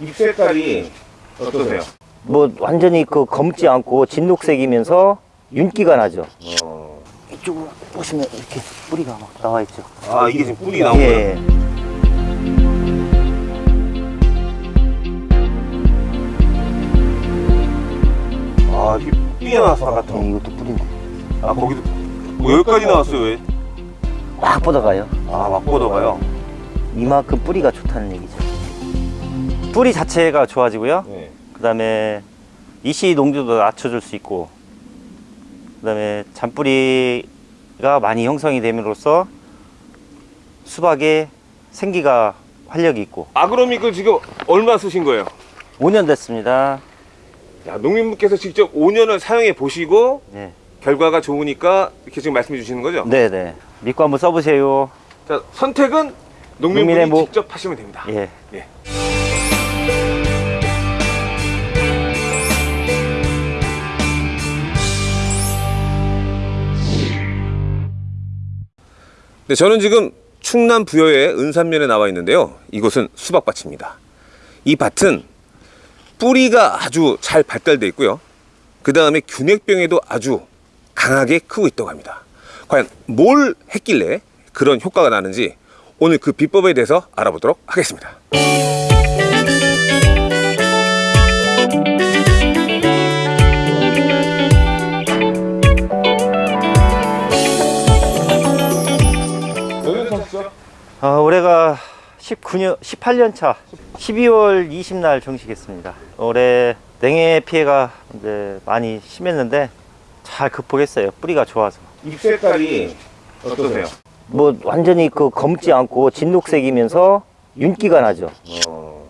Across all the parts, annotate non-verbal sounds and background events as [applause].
잎 색깔이 어떠세요? 뭐 완전히 그 검지 않고 진녹색이면서 윤기가 나죠. 어... 이쪽으로 보시면 이렇게 뿌리가 막 나와 있죠. 아 이게 지금 뿌리 나온 거예요? 예. 아 이게 삐어나서 같은 예, 이것도 뿌리인데. 아 거기도 뭐 여기까지 나왔어요 왜? 막 뻗어가요. 아막 뻗어가요? 이만큼 뿌리가 좋다는 얘기죠. 뿌리 자체가 좋아지고요. 네. 그 다음에 이씨 농도도 낮춰줄 수 있고, 그 다음에 잔뿌리가 많이 형성이 됨으로써 수박에 생기가 활력이 있고, 아그로믹을 지금 얼마 쓰신 거예요? 5년 됐습니다. 야, 농민분께서 직접 5년을 사용해 보시고 네. 결과가 좋으니까 이렇게 지금 말씀해 주시는 거죠? 네네. 믿고 한번 써보세요. 자, 선택은 농민분이 목. 직접 하시면 됩니다. 예. 예. 네, 저는 지금 충남 부여의 은산면에 나와 있는데요. 이곳은 수박밭입니다. 이 밭은 뿌리가 아주 잘 발달되어 있고요. 그 다음에 균핵병에도 아주 강하게 크고 있다고 합니다. 과연 뭘 했길래 그런 효과가 나는지 오늘 그 비법에 대해서 알아보도록 하겠습니다. 아, 올해가 19년, 18년 차, 12월 20날 정식했습니다. 올해 냉해 피해가 이제 많이 심했는데 잘 극복했어요. 뿌리가 좋아서. 잎 색깔이 어떠세요? 뭐 완전히 그 검지 않고 진녹색이면서 윤기가 나죠. 어,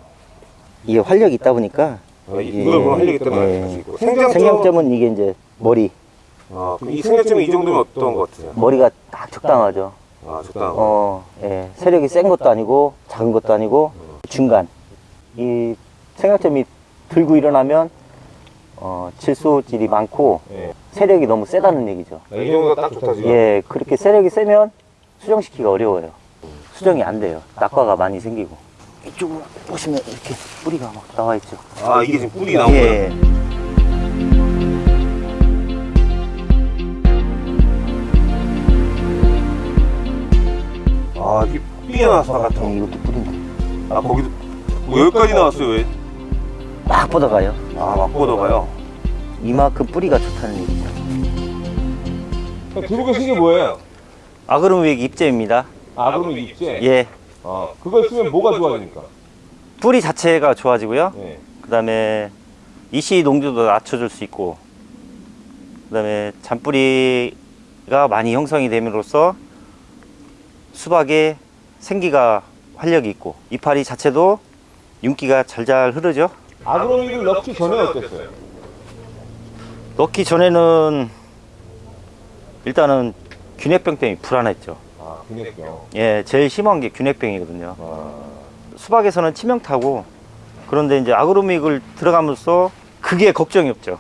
이게 활력이 있다 보니까 이걸 보면 활력이 있다는 예. 말씀이고 생장점, 생장점은 이게 이제 머리, 아, 이 생장점이 이 정도면 어떤 것 같으세요? 머리가 딱 적당하죠. 아, 적당하고. 어, 예. 세력이 센 것도 아니고 작은 것도 아니고 중간. 이 생각점이 들고 일어나면 어, 질소질이 많고 예. 세력이 너무 세다는 얘기죠. 아, 이 정도가 딱 좋다 지금. 예, 그렇게 세력이 세면 수정시키기가 어려워요. 수정이 안 돼요. 낙과가 많이 생기고. 이쪽으로 보시면 이렇게 뿌리가 막 나와 있죠. 아, 이게 지금 뿌리 나온 거예 아, 이게 삐어나서 같은 예, 이것도 뿌리인데. 아, 거기도 뭐 여기까지 나왔어요 왜? 막 뻗어가요. 아, 막 뻗어가요? 이만큼 뿌리가 좋다는 얘기죠. 들고 계신 게 뭐예요? 아그로믹 입제입니다. 아그로 입제? 예. 아, 그걸 쓰면 뭐가 좋아집니까? 뿌리 자체가 좋아지고요. 네. 그 다음에 이씨 농도도 낮춰줄 수 있고, 그 다음에 잔뿌리가 많이 형성이 됨으로써 수박에 생기가 활력이 있고, 이파리 자체도 윤기가 잘잘 흐르죠. 아그로믹을 넣기 전에 어땠어요? 넣기 전에는 일단은 균핵병 때문에 불안했죠. 아, 균핵병. 예, 제일 심한 게 균핵병이거든요. 아, 수박에서는 치명타고, 그런데 이제 아그로믹을 들어가면서 그게 걱정이 없죠.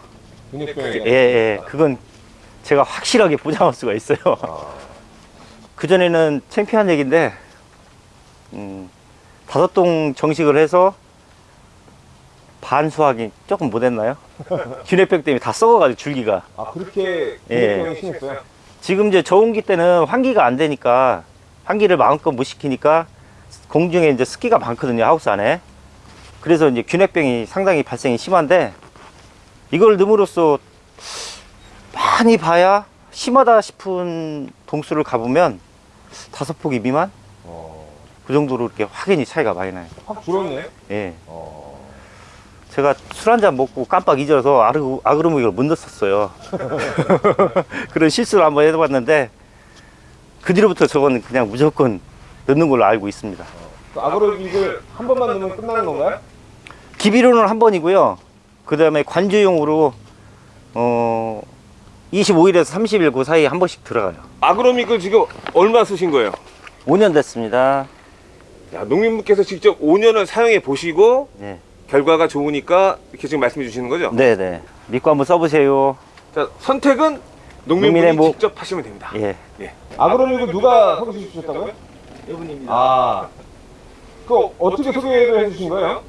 균핵병이. 예, 예. 그건 제가 확실하게 보장할 수가 있어요. 아, 그전에는 창피한 얘기인데, 음, 다섯 동 정식을 해서 반 수확이 조금 못했나요? [laughs] 균핵병 때문에 다 썩어가지고 줄기가. 아 그렇게 예. 균핵병이 심했어요? 지금 이제 저온기 때는 환기가 안 되니까, 환기를 마음껏 못 시키니까 공중에 이제 습기가 많거든요, 하우스 안에. 그래서 이제 균핵병이 상당히 발생이 심한데, 이걸 넣음으로써 많이 봐야 심하다 싶은 동수를 가보면 다섯 포기 미만? 어, 그 정도로 이렇게 확연히 차이가 많이 나요. 확 줄었네? 예. 어, 제가 술 한 잔 먹고 깜빡 잊어서 아르, 아그로믹을 못 넣었어요. 그런 실수를 한번 해봤는데, 그 뒤로부터 저건 그냥 무조건 넣는 걸로 알고 있습니다. 그 아그로믹을 한 번만 넣으면 끝나는 건가요? 기비로는 한 번이고요. 그 다음에 관주용으로, 어, 25일에서 30일 그 사이에 한 번씩 들어가요. 아그로믹을 지금 얼마 쓰신 거예요? 5년 됐습니다. 야, 농민분께서 직접 5년을 사용해 보시고 네. 결과가 좋으니까 이렇게 지금 말씀해 주시는 거죠? 네네. 믿고 한번 써보세요. 자, 선택은 농민분이 뭐- 직접 하시면 됩니다. 예. 아그로닉을 누가 소개 해 주셨다고요? 여분입니다. 아, 그 어떻게 소개를 해주신 거예요?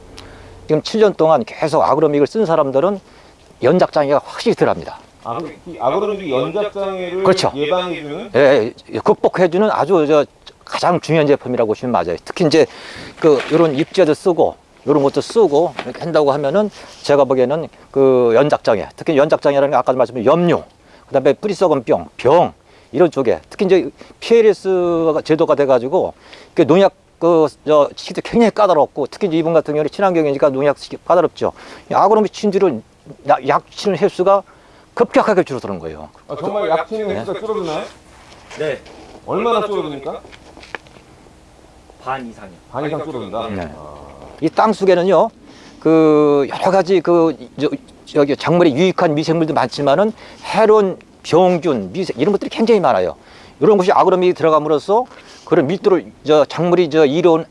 지금 7년 동안 계속 아그로믹을 쓴 사람들은 연작장애가 확실히 덜합니다. 아, 그이 아그로닉이 연작장애를 그렇죠. 예방해주는 예, 예, 극복해주는 아주 저 가장 중요한 제품이라고 보시면 맞아요. 특히 이제 그 이런 입지에도 쓰고 이런 것도 쓰고 이렇게 한다고 하면은 제가 보기에는 그 연작장애, 특히 연작장애라는 게 아까도 말씀드린 염류, 그다음에 뿌리 썩은 병, 병 이런 쪽에 특히 이제 PLS 제도가 돼가지고 그 농약 그저 시기도 굉장히 까다롭고 특히 이제 이분 같은 경우는 친환경이니까 농약 시기 까다롭죠. 이 아그로미 친주를 약- 약 치는 횟수가 급격하게 줄어드는 거예요. 아, 정말 약치는 횟수가 줄어드나요? 네. 얼마나 줄어듭니까? 반 이상이요. 반 이상 줄어든다. 네. 이땅 속에는요, 그 여러 가지 그 저, 저기 작물에 유익한 미생물도 많지만은 해로운 병균, 미생 이런 것들이 굉장히 많아요. 이런 것이 아그로믹이 들어감으로써 그런 밀도를 저 작물이 저 이로운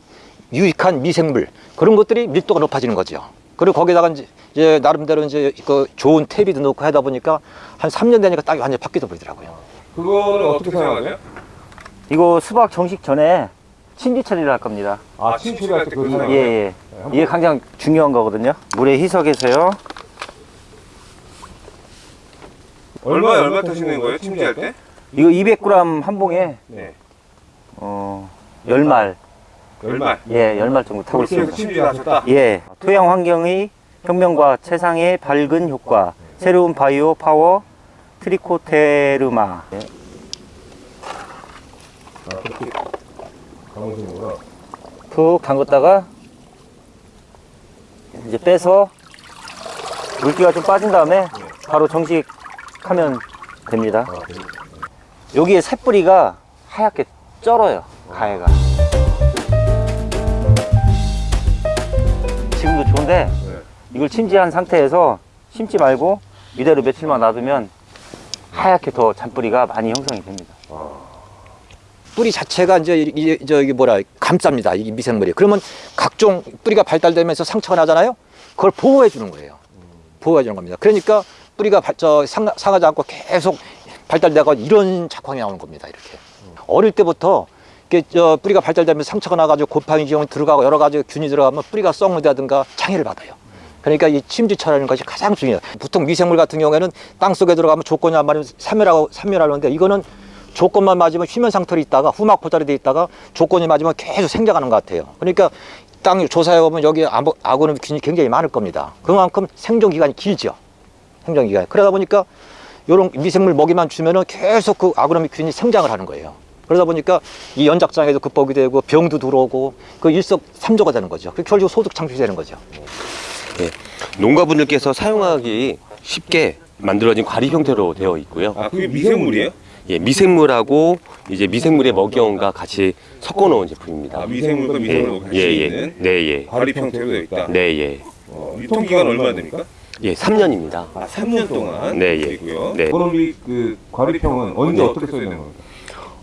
유익한 미생물 그런 것들이 밀도가 높아지는 거죠. 그리고 거기다가 이제, 이제 나름대로 이제 그 좋은 퇴비도 넣고 하다 보니까 한 3년 되니까 땅이 완전히 바뀌어 버리더라고요. 그거는 어떻게 사용하세요? 이거 수박 정식 전에 침지 처리를 할 겁니다. 아, 침 처리할 때 그거 예? 예. 이게 가장 중요한 거거든요. 물에 희석해서요. 얼마 얼마 타시는 거예요? 침지할 때? 이거 200g 한 봉에 네. 어, 10말. 얼마? 예, 10말 정도 타고 있습니다. 침지를 하셨다. 예. 토양 환경의 혁명과 최상의 밝은 효과. 새로운 바이오 파워 트리코테르마. 푹 담갔다가 이제 빼서 물기가 좀 빠진 다음에 바로 정식하면 됩니다. 여기에 새뿌리가 하얗게 쩔어요, 가해가. 지금도 좋은데 이걸 침지한 상태에서 심지 말고 이대로 며칠만 놔두면 하얗게 더 잔뿌리가 많이 형성이 됩니다. 뿌리 자체가 이제 이- 이 저기 뭐라 감쌉니다. 이 미생물이. 그러면 각종 뿌리가 발달되면서 상처가 나잖아요. 그걸 보호해 주는 거예요. 보호해 주는 겁니다. 그러니까 뿌리가 발- 저 상, 상하지 않고 계속 발달되고 이런 작황이 나오는 겁니다. 이렇게. 어릴 때부터 이게 저 뿌리가 발달되면서 상처가 나가지고 곰팡이 지형이 들어가고 여러 가지 균이 들어가면 뿌리가 썩는다든가 장애를 받아요. 그러니까 이 침지처라는 것이 가장 중요해요. 보통 미생물 같은 경우에는 땅 속에 들어가면 조건이 안 맞으면 산멸하고 산멸하는데 이거는 조건만 맞으면 휴면 상태로 있다가 후막 포자리 돼 있다가 조건이 맞으면 계속 생장하는 것 같아요. 그러니까 땅 조사해 보면 여기 아고- 아고노균이 굉장히 많을 겁니다. 그만큼 생존 기간이 길죠. 생존 기간. 그러다 보니까 이런 미생물 먹이만 주면은 계속 그 아그로미 균이 생장을 하는 거예요. 그러다 보니까 이 연작장애도 극복이 되고 병도 들어오고 그 일석삼조가 되는 거죠. 그 결국 소득 창출되는 거죠. 농가분들께서 사용하기 쉽게 만들어진 과리 형태로 되어 있고요. 아, 그게 미생물이에요? 예, 미생물하고 이제 미생물의 먹이원과 같이 섞어 놓은 제품입니다. 아, 미생물과 미생물과 같이 예, 예. 있는 네, 예. 과립 형태로 되어 있다. 네, 예. 어, 유통 기간 얼마나 됩니까? 예, 3년입니다. 아, 3년 동안 네, 예. 되고요. 네. 아그로닉 그 과립형은 언제 어떻게 써야 되는 겁니까?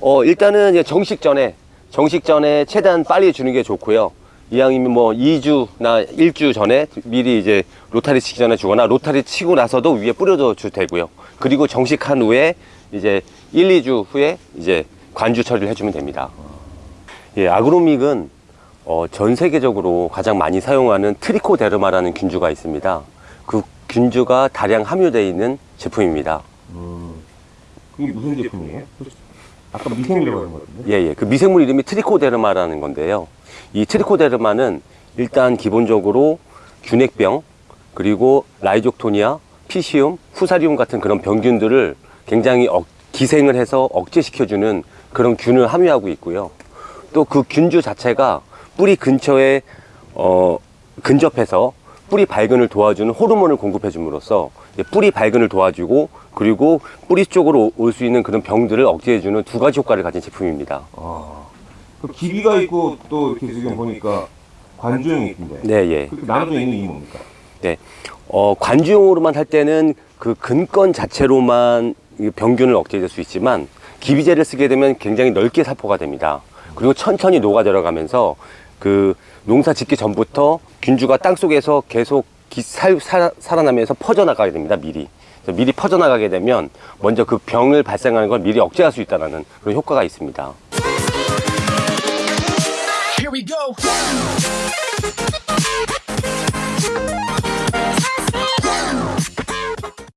어, 일단은 이제 정식 전에 정식 전에 최대한 빨리 주는 게 좋고요. 이왕이면 뭐 2주나 1주 전에 미리 이제 로타리 치기 전에 주거나 로타리 치고 나서도 위에 뿌려줘 도 되고요. 그리고 정식한 후에 이제 1, 2주 후에 이제 관주 처리를 해주면 됩니다. 예, 아그로믹은 어, 전 세계적으로 가장 많이 사용하는 트리코데르마라는 균주가 있습니다. 그 균주가 다량 함유되어 있는 제품입니다. 그게 무슨 제품이에요? 아까 미생물이라고 하는 거 같은데? 예, 예. 그 미생물 이름이 트리코데르마라는 건데요. 이 트리코데르마는 일단 기본적으로 균핵병, 그리고 Rhizoctonia, Pythium, Fusarium 같은 그런 병균들을 굉장히 억- 기생을 해서 억제시켜주는 그런 균을 함유하고 있고요. 또 그 균주 자체가 뿌리 근처에 어, 근접해서 뿌리 발근을 도와주는 호르몬을 공급해 줌으로써 뿌리 발근을 도와주고 그리고 뿌리 쪽으로 올 수 있는 그런 병들을 억제해 주는 두 가지 효과를 가진 제품입니다. 아, 그 기비가 있고 또 이렇게 지금 보니까 관주형이 있던데. 네, 예. 나눠져 있는 이유 뭡니까? 네. 어, 관주용으로만 할 때는 그 근권 자체로만 이 병균을 억제해줄 수 있지만 기비제를 쓰게 되면 굉장히 넓게 살포가 됩니다. 그리고 천천히 녹아 들어가면서 그 농사 짓기 전부터 균주가 땅 속에서 계속 기, 살, 살, 살아나면서 퍼져나가게 됩니다. 미리. 미리 퍼져나가게 되면 먼저 그 병을 발생하는 걸 미리 억제할 수 있다는 그런 효과가 있습니다.